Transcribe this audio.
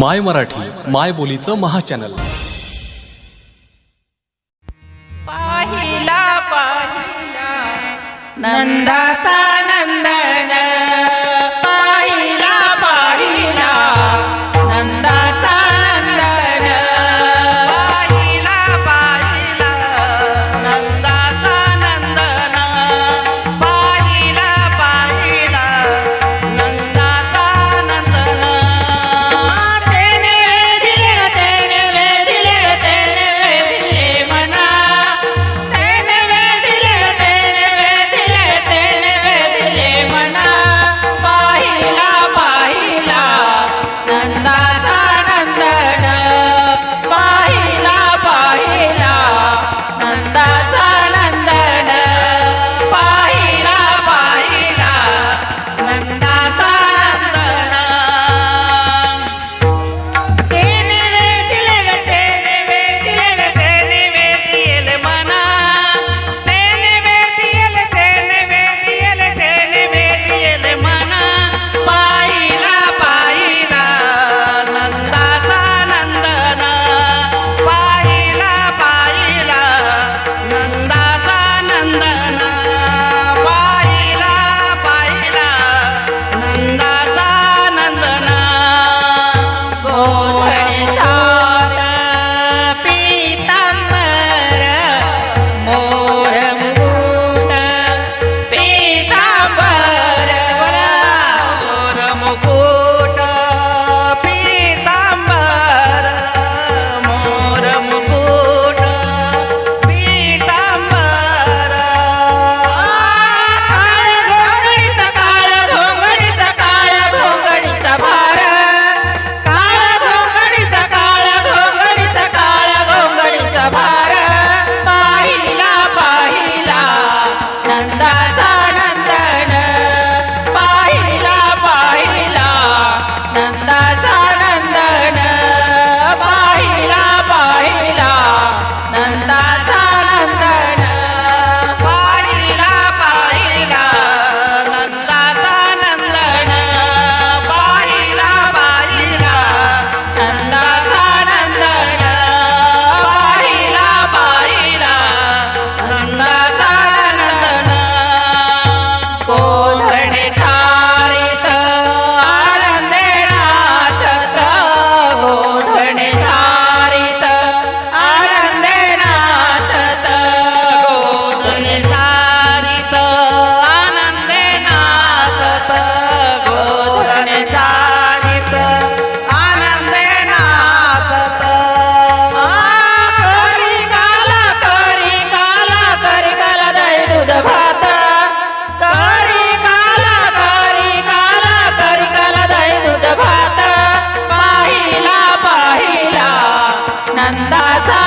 माय मराठी माय बोलीचं महाचॅनल. पाहिला पाहिला. नंदाचा नंदन. نندا